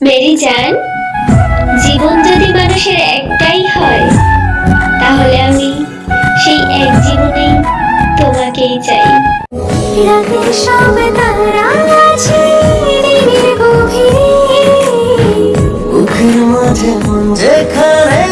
Mary জান জীবন যদি মানুষের একটাই হয় তাহলে আমি সেই এক জীবনেই তোমাকেই চাই। রাতের সব তারা আছে গভীরে বুকের মাঝে মন যেখানে